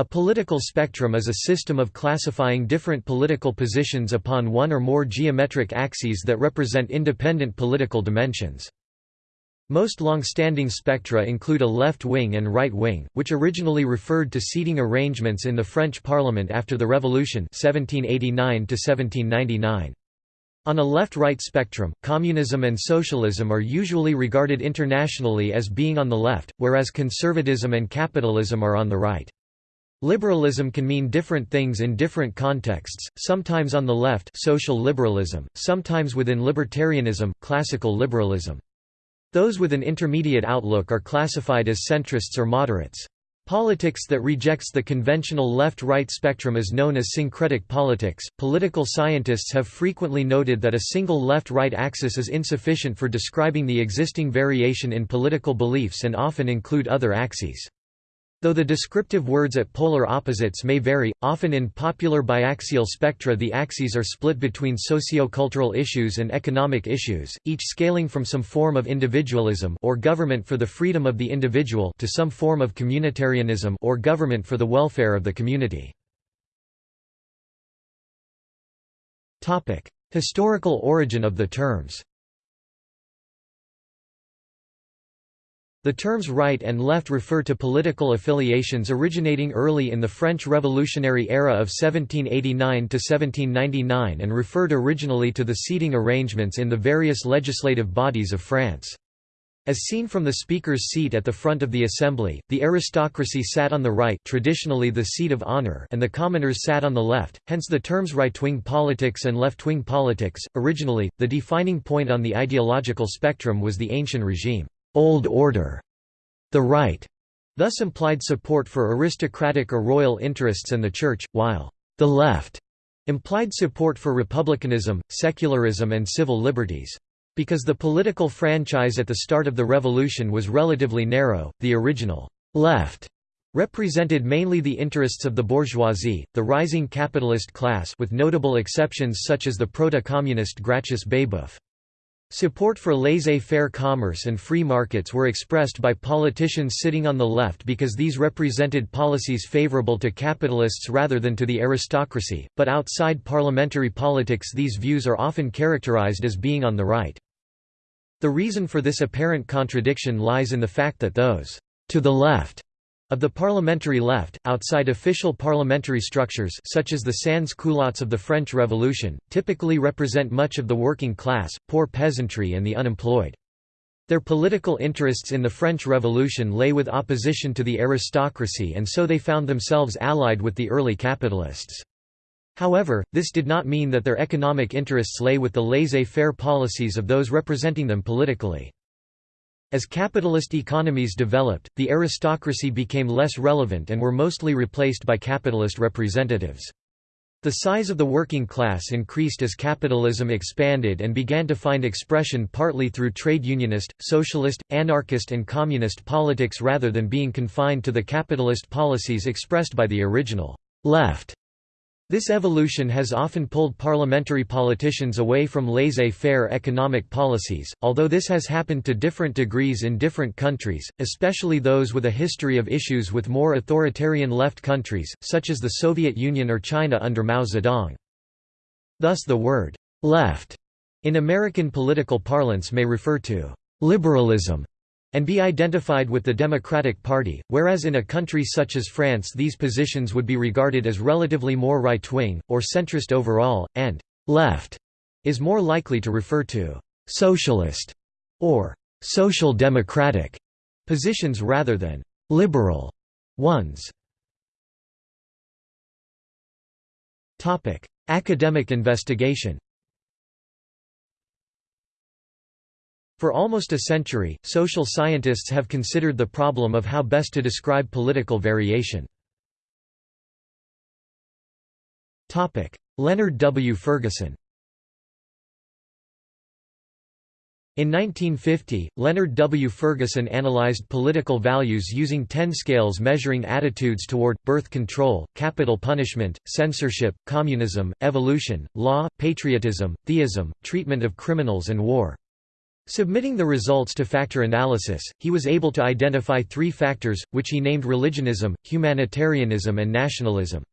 A political spectrum is a system of classifying different political positions upon one or more geometric axes that represent independent political dimensions. Most long-standing spectra include a left wing and right wing, which originally referred to seating arrangements in the French Parliament after the Revolution 1789 -1799. On a left-right spectrum, communism and socialism are usually regarded internationally as being on the left, whereas conservatism and capitalism are on the right. Liberalism can mean different things in different contexts, sometimes on the left social liberalism, sometimes within libertarianism, classical liberalism. Those with an intermediate outlook are classified as centrists or moderates. Politics that rejects the conventional left-right spectrum is known as syncretic politics. Political scientists have frequently noted that a single left-right axis is insufficient for describing the existing variation in political beliefs and often include other axes. Though the descriptive words at polar opposites may vary, often in popular biaxial spectra the axes are split between socio-cultural issues and economic issues, each scaling from some form of individualism or government for the freedom of the individual to some form of communitarianism or government for the welfare of the community. Historical origin of the terms The terms right and left refer to political affiliations originating early in the French Revolutionary era of 1789 to 1799 and referred originally to the seating arrangements in the various legislative bodies of France. As seen from the speaker's seat at the front of the assembly, the aristocracy sat on the right traditionally the seat of honor and the commoners sat on the left, hence the terms right-wing politics and left-wing politics. Originally, the defining point on the ideological spectrum was the ancient regime. Old Order. The right thus implied support for aristocratic or royal interests and the Church, while the left implied support for republicanism, secularism and civil liberties. Because the political franchise at the start of the revolution was relatively narrow, the original left represented mainly the interests of the bourgeoisie, the rising capitalist class with notable exceptions such as the proto-communist Gracchus Babeuf. Support for laissez-faire commerce and free markets were expressed by politicians sitting on the left because these represented policies favorable to capitalists rather than to the aristocracy, but outside parliamentary politics these views are often characterized as being on the right. The reason for this apparent contradiction lies in the fact that those to the left of the parliamentary left, outside official parliamentary structures such as the sans-culottes of the French Revolution, typically represent much of the working class, poor peasantry and the unemployed. Their political interests in the French Revolution lay with opposition to the aristocracy and so they found themselves allied with the early capitalists. However, this did not mean that their economic interests lay with the laissez-faire policies of those representing them politically. As capitalist economies developed, the aristocracy became less relevant and were mostly replaced by capitalist representatives. The size of the working class increased as capitalism expanded and began to find expression partly through trade unionist, socialist, anarchist and communist politics rather than being confined to the capitalist policies expressed by the original left. This evolution has often pulled parliamentary politicians away from laissez-faire economic policies, although this has happened to different degrees in different countries, especially those with a history of issues with more authoritarian left countries, such as the Soviet Union or China under Mao Zedong. Thus the word «left» in American political parlance may refer to «liberalism» and be identified with the Democratic Party, whereas in a country such as France these positions would be regarded as relatively more right-wing, or centrist overall, and «left» is more likely to refer to «socialist» or «social democratic» positions rather than «liberal» ones. Academic investigation For almost a century, social scientists have considered the problem of how best to describe political variation. Leonard W. Ferguson In 1950, Leonard W. Ferguson analyzed political values using ten scales measuring attitudes toward, birth control, capital punishment, censorship, communism, evolution, law, patriotism, theism, treatment of criminals and war. Submitting the results to factor analysis, he was able to identify three factors, which he named religionism, humanitarianism and nationalism.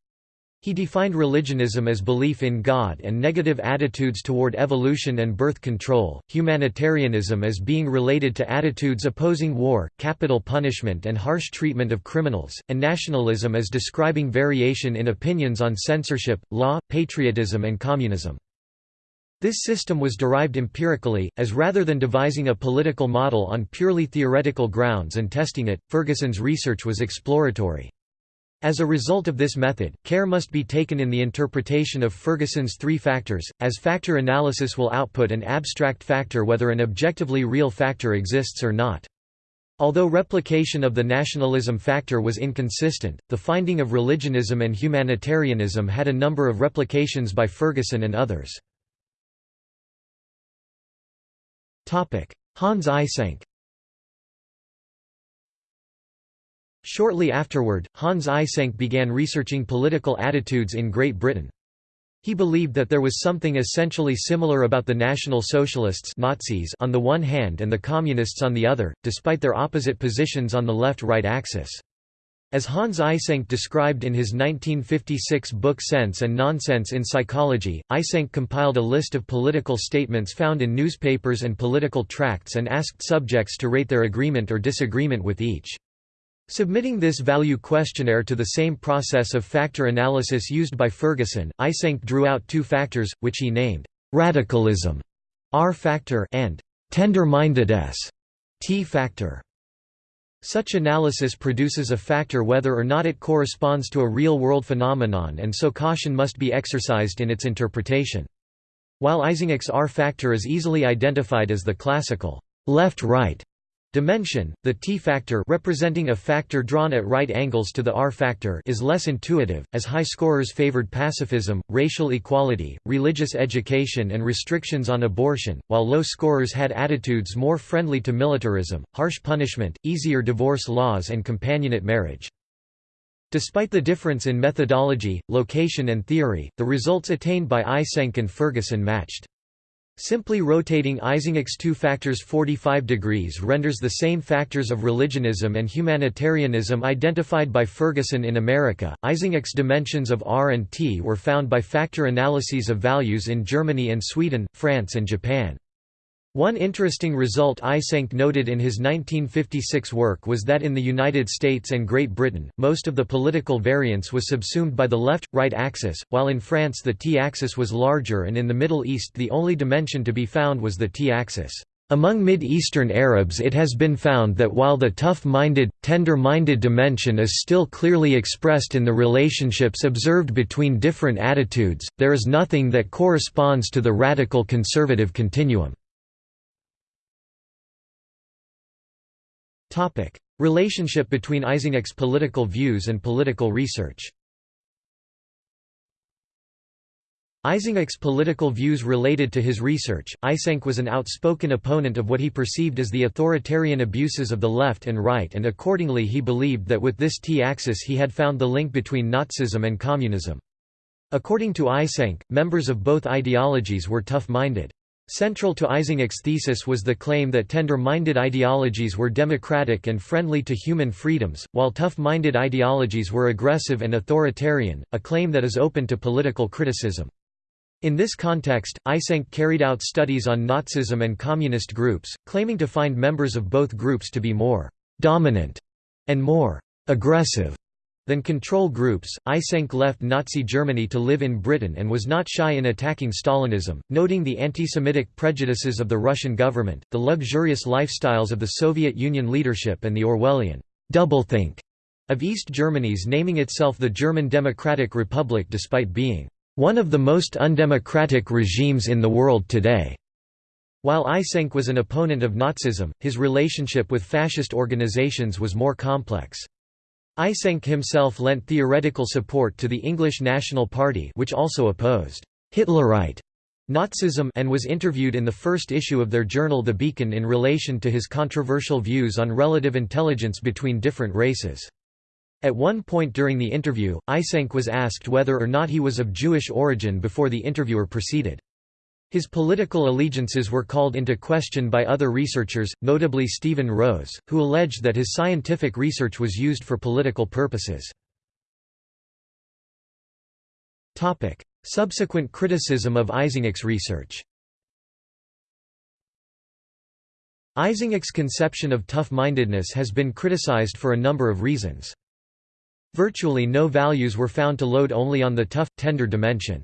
He defined religionism as belief in God and negative attitudes toward evolution and birth control, humanitarianism as being related to attitudes opposing war, capital punishment and harsh treatment of criminals, and nationalism as describing variation in opinions on censorship, law, patriotism and communism. This system was derived empirically, as rather than devising a political model on purely theoretical grounds and testing it, Ferguson's research was exploratory. As a result of this method, care must be taken in the interpretation of Ferguson's three factors, as factor analysis will output an abstract factor whether an objectively real factor exists or not. Although replication of the nationalism factor was inconsistent, the finding of religionism and humanitarianism had a number of replications by Ferguson and others. Hans Eysenck Shortly afterward, Hans Eysenck began researching political attitudes in Great Britain. He believed that there was something essentially similar about the National Socialists Nazis on the one hand and the Communists on the other, despite their opposite positions on the left-right axis. As Hans Eysenck described in his 1956 book Sense and Nonsense in Psychology, Eysenck compiled a list of political statements found in newspapers and political tracts and asked subjects to rate their agreement or disagreement with each. Submitting this value questionnaire to the same process of factor analysis used by Ferguson, Eysenck drew out two factors, which he named radicalism R factor and tender-mindedness T factor. Such analysis produces a factor whether or not it corresponds to a real-world phenomenon and so caution must be exercised in its interpretation. While Eysenck's R factor is easily identified as the classical left-right dimension, the t-factor representing a factor drawn at right angles to the r-factor is less intuitive, as high scorers favored pacifism, racial equality, religious education and restrictions on abortion, while low scorers had attitudes more friendly to militarism, harsh punishment, easier divorce laws and companionate marriage. Despite the difference in methodology, location and theory, the results attained by Eysenck and Ferguson matched. Simply rotating Eysenck's two factors 45 degrees renders the same factors of religionism and humanitarianism identified by Ferguson in America. Eysenck's dimensions of R and T were found by factor analyses of values in Germany and Sweden, France and Japan. One interesting result Eysenck noted in his 1956 work was that in the United States and Great Britain, most of the political variance was subsumed by the left-right axis, while in France the t-axis was larger and in the Middle East the only dimension to be found was the t-axis. Among Mid-Eastern Arabs it has been found that while the tough-minded, tender-minded dimension is still clearly expressed in the relationships observed between different attitudes, there is nothing that corresponds to the radical conservative continuum. Relationship between Eysenck's political views and political research. Eysenck's political views related to his research. Eysenck was an outspoken opponent of what he perceived as the authoritarian abuses of the left and right, and accordingly he believed that with this T-axis he had found the link between Nazism and communism. According to Eysenck, members of both ideologies were tough-minded. Central to Eysenck's thesis was the claim that tender-minded ideologies were democratic and friendly to human freedoms, while tough-minded ideologies were aggressive and authoritarian, a claim that is open to political criticism. In this context, Eysenck carried out studies on Nazism and communist groups, claiming to find members of both groups to be more «dominant» and more «aggressive» than control groups. Eysenck left Nazi Germany to live in Britain and was not shy in attacking Stalinism, noting the anti-Semitic prejudices of the Russian government, the luxurious lifestyles of the Soviet Union leadership and the Orwellian doublethink of East Germany's naming itself the German Democratic Republic despite being one of the most undemocratic regimes in the world today. While Eysenck was an opponent of Nazism, his relationship with fascist organizations was more complex. Eysenck himself lent theoretical support to the English National Party which also opposed Hitlerite Nazism and was interviewed in the first issue of their journal The Beacon in relation to his controversial views on relative intelligence between different races. At one point during the interview, Eysenck was asked whether or not he was of Jewish origin before the interviewer proceeded. His political allegiances were called into question by other researchers, notably Stephen Rose, who alleged that his scientific research was used for political purposes. Subsequent criticism of Eysenck's research Eysenck's conception of tough-mindedness has been criticized for a number of reasons. Virtually no values were found to load only on the tough, tender dimension.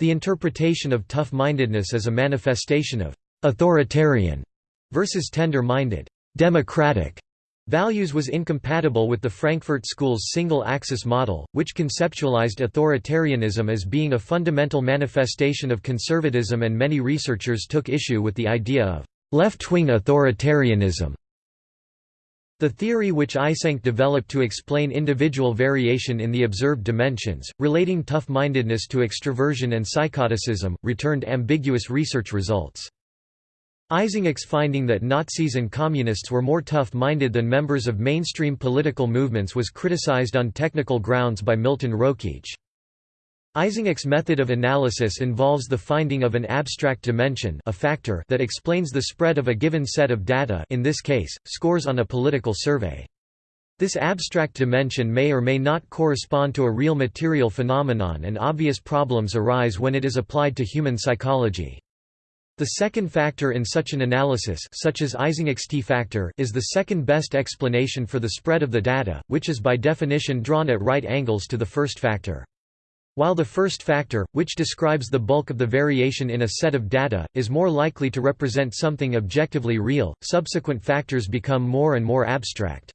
The interpretation of tough-mindedness as a manifestation of «authoritarian» versus tender-minded «democratic» values was incompatible with the Frankfurt School's single-axis model, which conceptualized authoritarianism as being a fundamental manifestation of conservatism and many researchers took issue with the idea of «left-wing authoritarianism» The theory which Eysenck developed to explain individual variation in the observed dimensions, relating tough-mindedness to extroversion and psychoticism, returned ambiguous research results. Eysenck's finding that Nazis and Communists were more tough-minded than members of mainstream political movements was criticized on technical grounds by Milton Rokeach. Eysenck's method of analysis involves the finding of an abstract dimension a factor that explains the spread of a given set of data in this case, scores on a political survey. This abstract dimension may or may not correspond to a real material phenomenon and obvious problems arise when it is applied to human psychology. The second factor in such an analysis such as Eysenck's t-factor is the second best explanation for the spread of the data, which is by definition drawn at right angles to the first factor. While the first factor, which describes the bulk of the variation in a set of data, is more likely to represent something objectively real, subsequent factors become more and more abstract.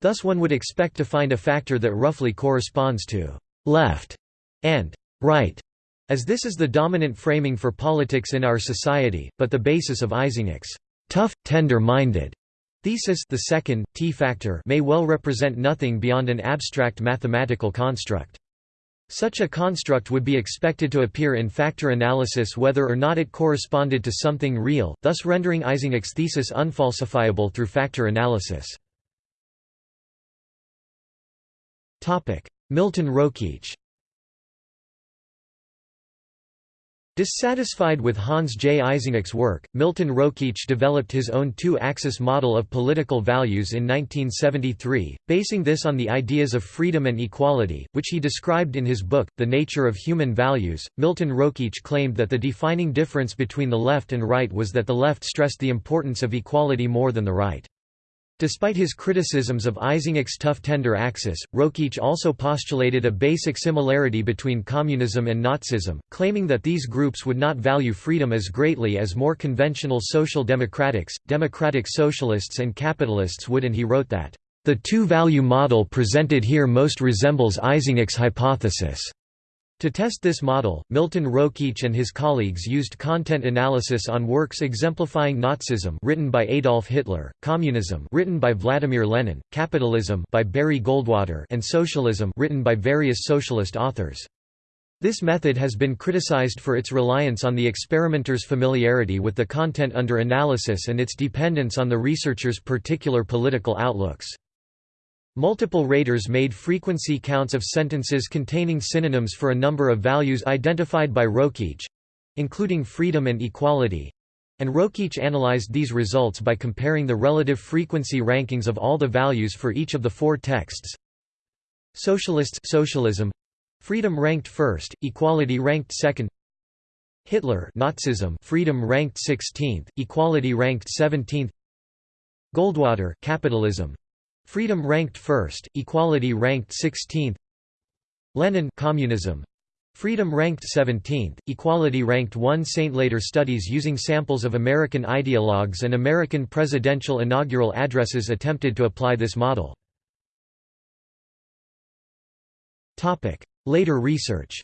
Thus one would expect to find a factor that roughly corresponds to «left» and «right», as this is the dominant framing for politics in our society, but the basis of Eysenck's «tough, tender-minded» thesis the second, t-factor may well represent nothing beyond an abstract mathematical construct. Such a construct would be expected to appear in factor analysis whether or not it corresponded to something real, thus rendering Eysenck's thesis unfalsifiable through factor analysis. Milton Rokeach Dissatisfied with Hans J. Eysenck's work, Milton Rokeach developed his own two-axis model of political values in 1973, basing this on the ideas of freedom and equality, which he described in his book, The Nature of Human Values. Milton Rokeach claimed that the defining difference between the left and right was that the left stressed the importance of equality more than the right. Despite his criticisms of Eysenck's tough tender axis, Rokeach also postulated a basic similarity between communism and Nazism, claiming that these groups would not value freedom as greatly as more conventional social democrats, democratic socialists and capitalists would and he wrote that, "...the two-value model presented here most resembles Eysenck's hypothesis." To test this model, Milton Rokeach and his colleagues used content analysis on works exemplifying Nazism written by Adolf Hitler, Communism written by Vladimir Lenin, Capitalism by Barry Goldwater and Socialism written by various socialist authors. This method has been criticized for its reliance on the experimenter's familiarity with the content under analysis and its dependence on the researcher's particular political outlooks. Multiple raters made frequency counts of sentences containing synonyms for a number of values identified by Rokeach—including freedom and equality, and Rokeach analyzed these results by comparing the relative frequency rankings of all the values for each of the four texts. Socialists socialism freedom ranked first, equality ranked second. Hitler Nazism freedom ranked 16th, equality ranked 17th. Goldwater capitalism Freedom ranked first, equality ranked 16th. Lenin communism. Freedom ranked 17th, equality ranked 1 Saint later studies using samples of American ideologues and American presidential inaugural addresses attempted to apply this model. Topic: Later research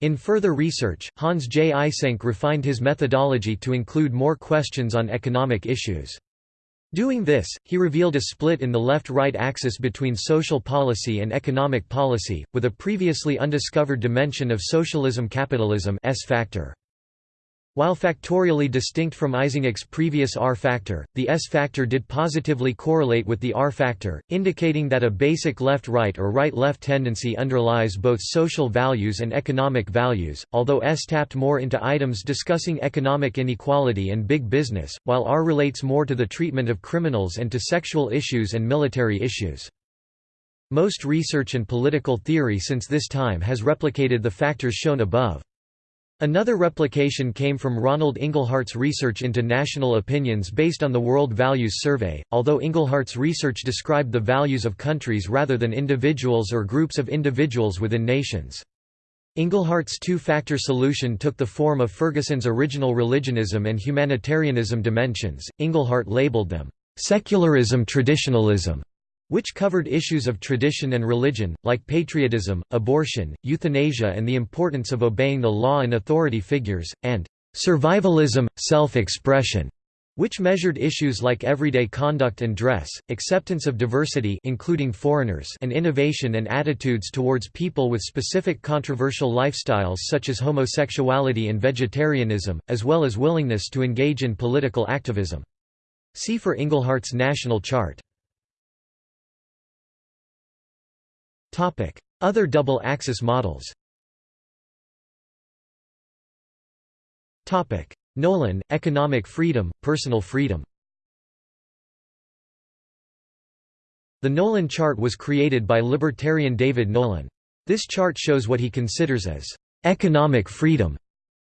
In further research, Hans J. Eysenck refined his methodology to include more questions on economic issues. Doing this, he revealed a split in the left-right axis between social policy and economic policy, with a previously undiscovered dimension of socialism-capitalism S factor. While factorially distinct from Eysenck's previous R factor, the S factor did positively correlate with the R factor, indicating that a basic left-right or right-left tendency underlies both social values and economic values, although S tapped more into items discussing economic inequality and big business, while R relates more to the treatment of criminals and to sexual issues and military issues. Most research and political theory since this time has replicated the factors shown above. Another replication came from Ronald Inglehart's research into national opinions based on the World Values Survey, although Inglehart's research described the values of countries rather than individuals or groups of individuals within nations. Inglehart's two-factor solution took the form of Ferguson's original religionism and humanitarianism dimensions. Inglehart labeled them secularism traditionalism which covered issues of tradition and religion, like patriotism, abortion, euthanasia and the importance of obeying the law and authority figures, and survivalism, self-expression, which measured issues like everyday conduct and dress, acceptance of diversity including foreigners and innovation and attitudes towards people with specific controversial lifestyles such as homosexuality and vegetarianism, as well as willingness to engage in political activism. See for Inglehart's national chart. Other double-axis models. Nolan, economic freedom, personal freedom. The Nolan chart was created by libertarian David Nolan. This chart shows what he considers as economic freedom.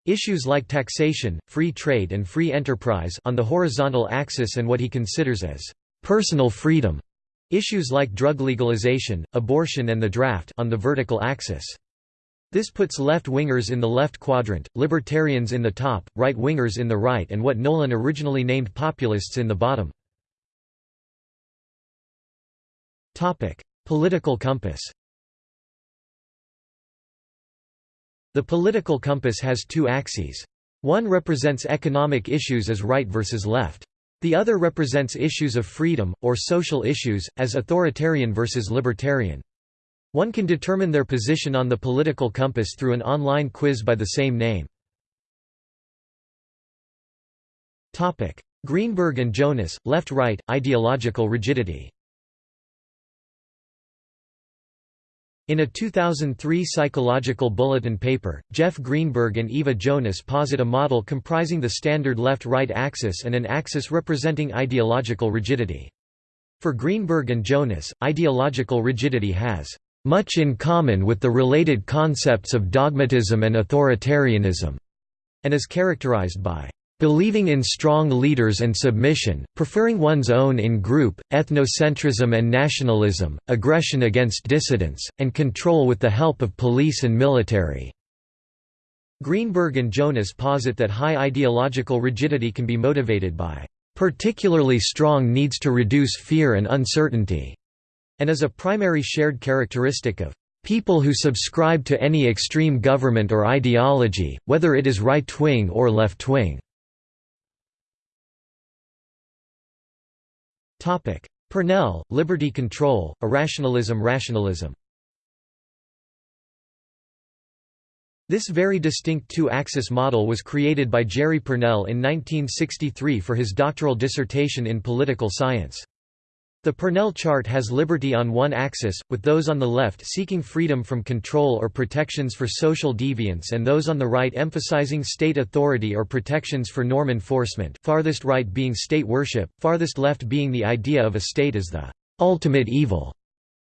Issues like taxation, free trade and free enterprise on the horizontal axis and what he considers as personal freedom Issues like drug legalization, abortion and the draft on the vertical axis. This puts left-wingers in the left quadrant, libertarians in the top, right-wingers in the right and what Nolan originally named populists in the bottom. Political compass The political compass has two axes. One represents economic issues as right versus left. The other represents issues of freedom, or social issues, as authoritarian versus libertarian. One can determine their position on the political compass through an online quiz by the same name. Greenberg and Jonas, left-right, ideological rigidity In a 2003 Psychological Bulletin paper, Jeff Greenberg and Eva Jonas posit a model comprising the standard left-right axis and an axis representing ideological rigidity. For Greenberg and Jonas, ideological rigidity has much in common with the related concepts of dogmatism and authoritarianism, and is characterized by Believing in strong leaders and submission, preferring one's own in-group, ethnocentrism and nationalism, aggression against dissidents, and control with the help of police and military." Greenberg and Jonas posit that high ideological rigidity can be motivated by "...particularly strong needs to reduce fear and uncertainty", and is a primary shared characteristic of People who subscribe to any extreme government or ideology, whether it is right-wing or left-wing. Pournelle, liberty control, irrationalism rationalism This very distinct two-axis model was created by Jerry Pournelle in 1963 for his doctoral dissertation in political science. The Pournelle chart has liberty on one axis, with those on the left seeking freedom from control or protections for social deviance and those on the right emphasizing state authority or protections for norm enforcement farthest right being state worship, farthest left being the idea of a state as the ultimate evil.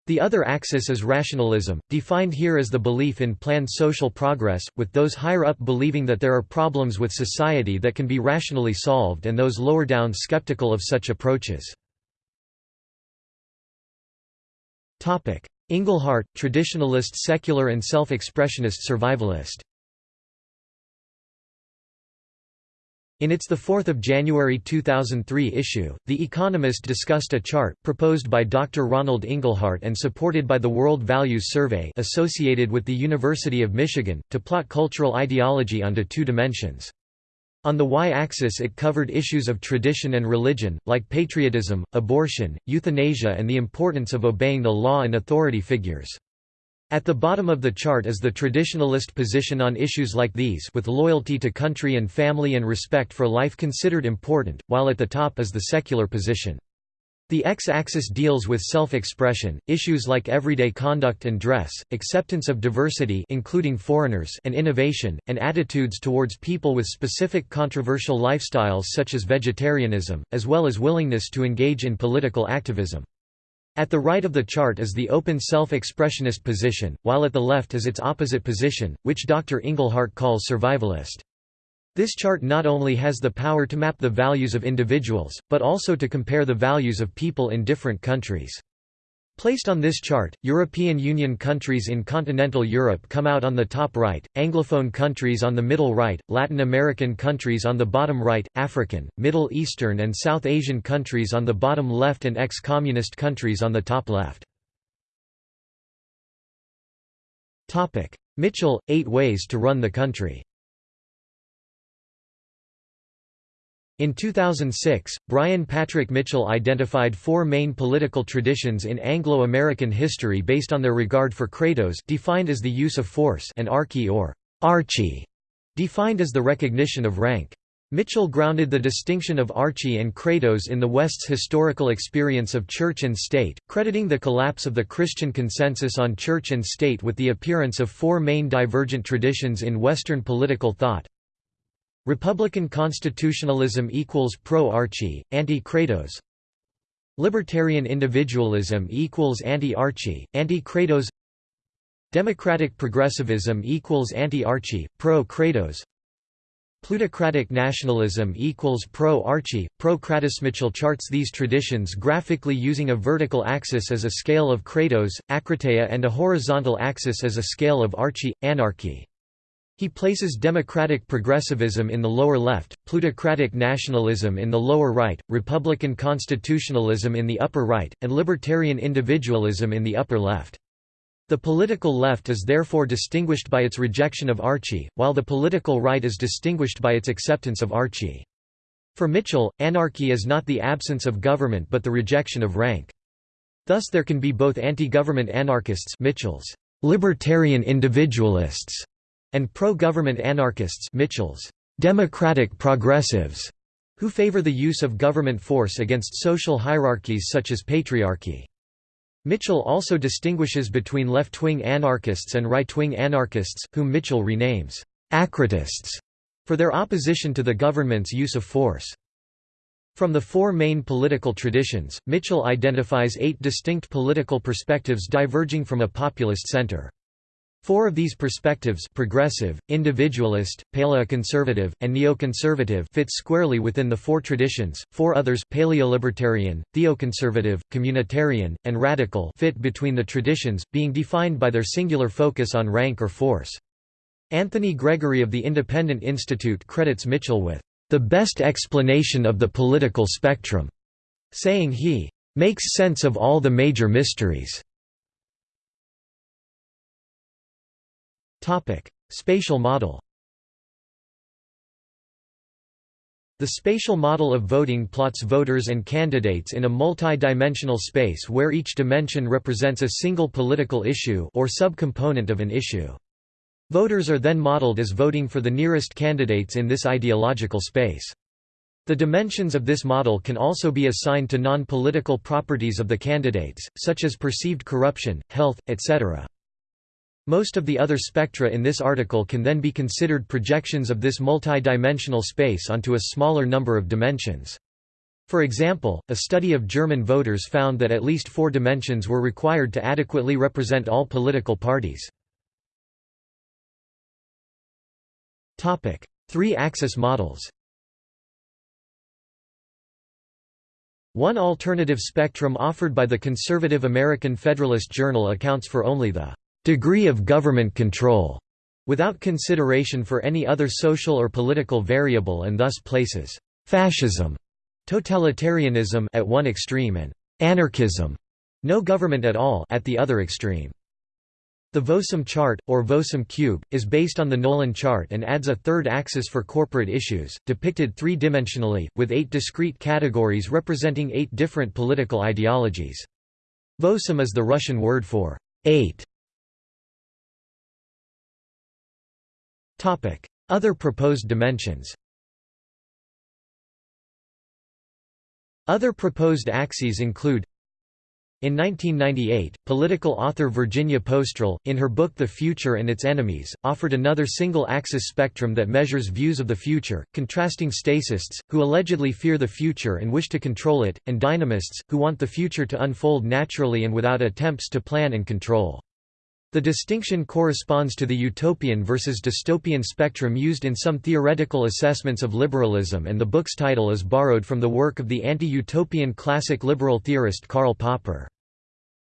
The other axis is rationalism, defined here as the belief in planned social progress, with those higher up believing that there are problems with society that can be rationally solved and those lower down skeptical of such approaches. Inglehart, traditionalist secular and self-expressionist survivalist In its 4 January 2003 issue, The Economist discussed a chart, proposed by Dr. Ronald Inglehart and supported by the World Values Survey associated with the University of Michigan, to plot cultural ideology onto two dimensions. On the y-axis it covered issues of tradition and religion, like patriotism, abortion, euthanasia and the importance of obeying the law and authority figures. At the bottom of the chart is the traditionalist position on issues like these with loyalty to country and family and respect for life considered important, while at the top is the secular position. The x-axis deals with self-expression, issues like everyday conduct and dress, acceptance of diversity including foreigners and innovation, and attitudes towards people with specific controversial lifestyles such as vegetarianism, as well as willingness to engage in political activism. At the right of the chart is the open self-expressionist position, while at the left is its opposite position, which Dr. Inglehart calls survivalist. This chart not only has the power to map the values of individuals, but also to compare the values of people in different countries. Placed on this chart, European Union countries in continental Europe come out on the top right, Anglophone countries on the middle right, Latin American countries on the bottom right, African, Middle Eastern and South Asian countries on the bottom left and ex-communist countries on the top left. Mitchell, Eight Ways to Run the Country In 2006, Brian Patrick Mitchell identified four main political traditions in Anglo-American history based on their regard for kratos defined as the use of force and archy or archy, defined as the recognition of rank. Mitchell grounded the distinction of archy and kratos in the West's historical experience of church and state, crediting the collapse of the Christian consensus on church and state with the appearance of four main divergent traditions in Western political thought, Republican constitutionalism equals pro-Archy, anti-Kratos Libertarian individualism equals anti-Archy, anti-Kratos Democratic progressivism equals anti-Archy, pro-Kratos Plutocratic nationalism equals pro-Archy, pro-Kratos. Mitchell charts these traditions graphically using a vertical axis as a scale of Kratos, akrateia and a horizontal axis as a scale of Archy, anarchy. He places democratic progressivism in the lower left, plutocratic nationalism in the lower right, republican constitutionalism in the upper right, and libertarian individualism in the upper left. The political left is therefore distinguished by its rejection of Archy, while the political right is distinguished by its acceptance of Archy. For Mitchell, anarchy is not the absence of government but the rejection of rank. Thus there can be both anti-government anarchists Mitchell's libertarian individualists and pro-government anarchists Mitchell's democratic progressives, who favor the use of government force against social hierarchies such as patriarchy. Mitchell also distinguishes between left-wing anarchists and right-wing anarchists, whom Mitchell renames akratists, for their opposition to the government's use of force. From the four main political traditions, Mitchell identifies eight distinct political perspectives diverging from a populist center. Four of these perspectives progressive, individualist, paleoconservative, and neoconservative fit squarely within the four traditions, four others paleolibertarian, theoconservative, communitarian, and radical fit between the traditions, being defined by their singular focus on rank or force. Anthony Gregory of the Independent Institute credits Mitchell with the best explanation of the political spectrum, saying he makes sense of all the major mysteries. Spatial model The spatial model of voting plots voters and candidates in a multi-dimensional space where each dimension represents a single political issue or subcomponent of an issue. Voters are then modeled as voting for the nearest candidates in this ideological space. The dimensions of this model can also be assigned to non-political properties of the candidates, such as perceived corruption, health, etc. Most of the other spectra in this article can then be considered projections of this multidimensional space onto a smaller number of dimensions. For example, a study of German voters found that at least four dimensions were required to adequately represent all political parties. Three-axis models One alternative spectrum offered by the conservative American Federalist Journal accounts for only the degree of government control, without consideration for any other social or political variable and thus places fascism, totalitarianism at one extreme and anarchism, no government at all at the other extreme. The Vosem chart, or Vosem cube, is based on the Nolan chart and adds a third axis for corporate issues, depicted three-dimensionally, with eight discrete categories representing eight different political ideologies. Vosem is the Russian word for eight, Other proposed dimensions Other proposed axes include in 1998, political author Virginia Postrel, in her book The Future and Its Enemies, offered another single-axis spectrum that measures views of the future, contrasting statists, who allegedly fear the future and wish to control it, and dynamists, who want the future to unfold naturally and without attempts to plan and control. The distinction corresponds to the utopian versus dystopian spectrum used in some theoretical assessments of liberalism and the book's title is borrowed from the work of the anti-utopian classic liberal theorist Karl Popper.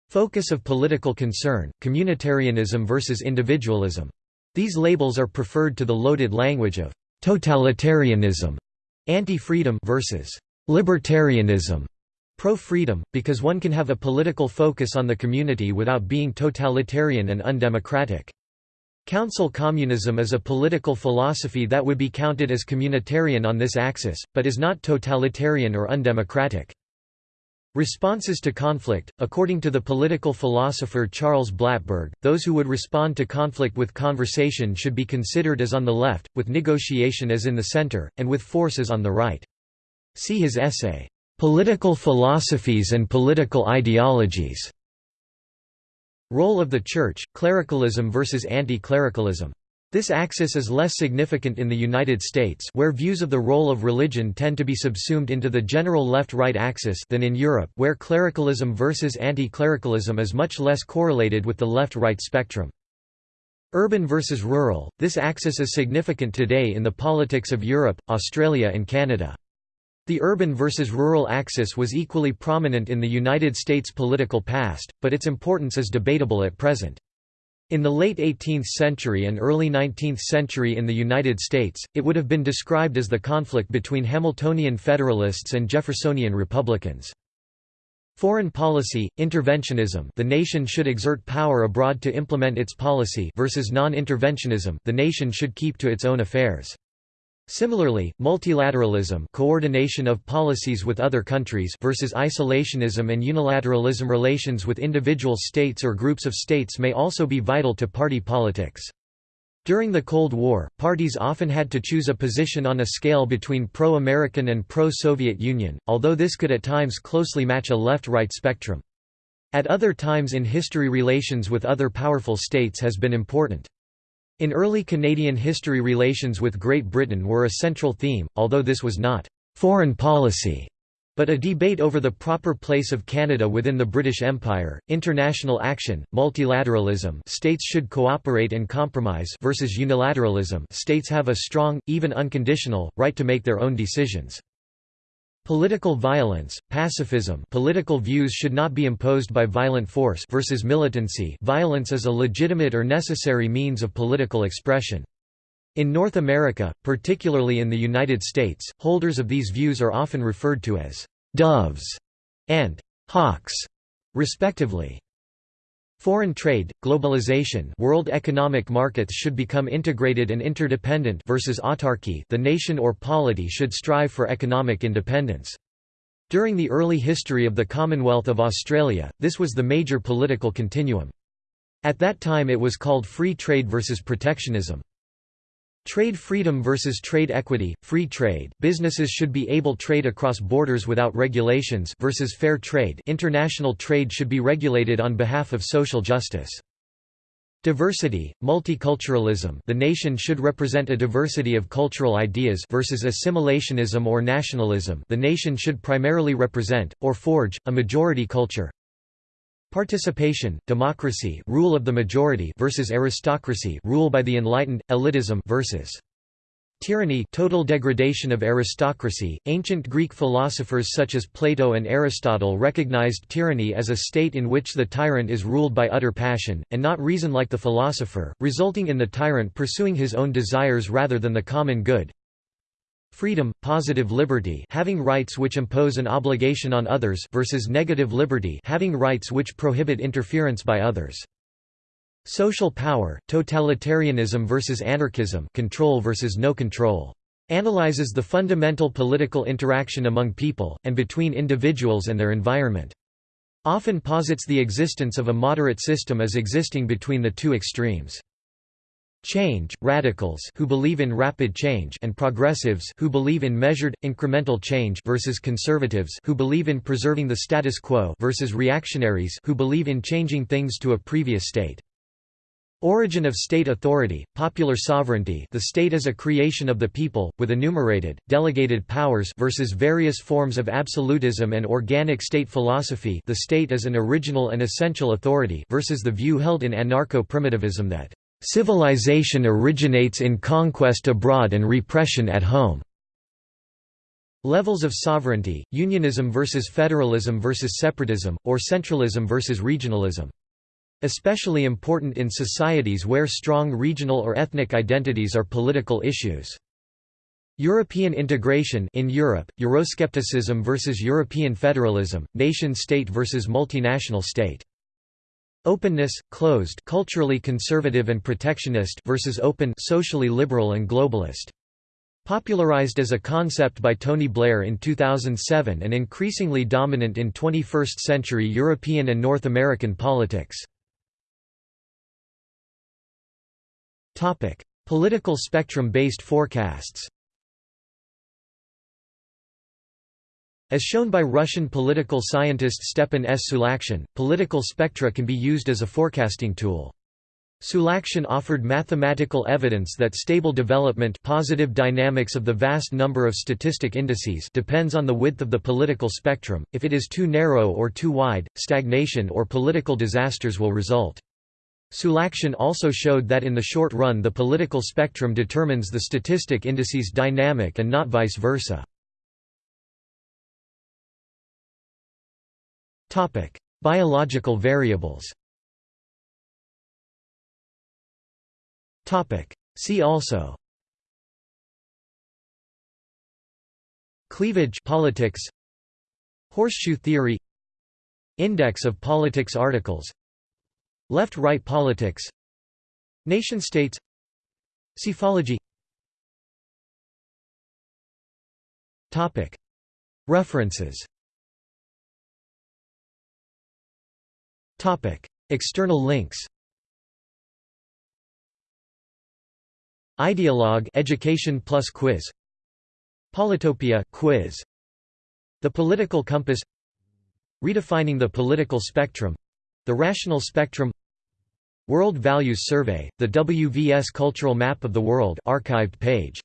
Focus of political concern, communitarianism versus individualism. These labels are preferred to the loaded language of totalitarianism, anti-freedom versus libertarianism, pro-freedom, because one can have a political focus on the community without being totalitarian and undemocratic. Council communism is a political philosophy that would be counted as communitarian on this axis, but is not totalitarian or undemocratic. Responses to conflict According to the political philosopher Charles Blattberg, those who would respond to conflict with conversation should be considered as on the left, with negotiation as in the center, and with force as on the right. See his essay, "'Political Philosophies and Political Ideologies' Role of the Church, Clericalism versus Anti-Clericalism this axis is less significant in the United States where views of the role of religion tend to be subsumed into the general left-right axis than in Europe where clericalism versus anti-clericalism is much less correlated with the left-right spectrum. Urban versus rural, this axis is significant today in the politics of Europe, Australia and Canada. The urban versus rural axis was equally prominent in the United States political past, but its importance is debatable at present. In the late 18th century and early 19th century in the United States, it would have been described as the conflict between Hamiltonian Federalists and Jeffersonian Republicans. Foreign policy, interventionism the nation should exert power abroad to implement its policy versus non-interventionism the nation should keep to its own affairs. Similarly, multilateralism coordination of policies with other countries versus isolationism and unilateralism relations with individual states or groups of states may also be vital to party politics. During the Cold War, parties often had to choose a position on a scale between pro-American and pro-Soviet Union, although this could at times closely match a left-right spectrum. At other times in history relations with other powerful states has been important. In early Canadian history relations with Great Britain were a central theme, although this was not «foreign policy» but a debate over the proper place of Canada within the British Empire, international action, multilateralism states should cooperate and compromise versus unilateralism states have a strong, even unconditional, right to make their own decisions. Political violence, pacifism political views should not be imposed by violent force versus militancy violence is a legitimate or necessary means of political expression. In North America, particularly in the United States, holders of these views are often referred to as «doves» and «hawks», respectively. Foreign trade, globalization world economic markets should become integrated and interdependent versus autarky the nation or polity should strive for economic independence. During the early history of the Commonwealth of Australia, this was the major political continuum. At that time it was called free trade versus protectionism. Trade freedom versus trade equity, free trade, businesses should be able trade across borders without regulations versus fair trade international trade should be regulated on behalf of social justice. Diversity, multiculturalism the nation should represent a diversity of cultural ideas versus assimilationism or nationalism the nation should primarily represent, or forge, a majority culture. Participation, democracy rule of the majority versus aristocracy rule by the enlightened, elitism versus Tyranny total degradation of aristocracy. Ancient Greek philosophers such as Plato and Aristotle recognized tyranny as a state in which the tyrant is ruled by utter passion, and not reason like the philosopher, resulting in the tyrant pursuing his own desires rather than the common good. Freedom, positive liberty having rights which impose an obligation on others versus negative liberty having rights which prohibit interference by others. Social power, totalitarianism versus anarchism control versus no control. Analyzes the fundamental political interaction among people, and between individuals and their environment. Often posits the existence of a moderate system as existing between the two extremes. Change, radicals who believe in rapid change and progressives who believe in measured, incremental change versus conservatives who believe in preserving the status quo versus reactionaries who believe in changing things to a previous state. Origin of state authority, popular sovereignty the state is a creation of the people, with enumerated, delegated powers versus various forms of absolutism and organic state philosophy the state is an original and essential authority versus the view held in anarcho-primitivism that, "...civilization originates in conquest abroad and repression at home." Levels of sovereignty, unionism versus federalism versus separatism, or centralism versus regionalism. Especially important in societies where strong regional or ethnic identities are political issues. European integration in Europe, Euroscepticism versus European federalism, nation-state versus multinational state. Openness, closed culturally conservative and protectionist versus open socially liberal and globalist. Popularized as a concept by Tony Blair in 2007 and increasingly dominant in 21st-century European and North American politics. Topic: Political spectrum-based forecasts. As shown by Russian political scientist Stepan S. Sulakshin, political spectra can be used as a forecasting tool. Sulakshin offered mathematical evidence that stable development positive dynamics of the vast number of statistic indices depends on the width of the political spectrum, if it is too narrow or too wide, stagnation or political disasters will result. Sulakshin also showed that in the short run the political spectrum determines the statistic indices dynamic and not vice versa. Biological variables. See also. Cleavage politics. Horseshoe theory. Index of politics articles. Left-right politics. Nation-states Psephology References External links Ideologue Education Plus Quiz. Politopia quiz. The Political Compass. Redefining the Political Spectrum. The Rational Spectrum. World Values Survey, the WVS Cultural Map of the World archived page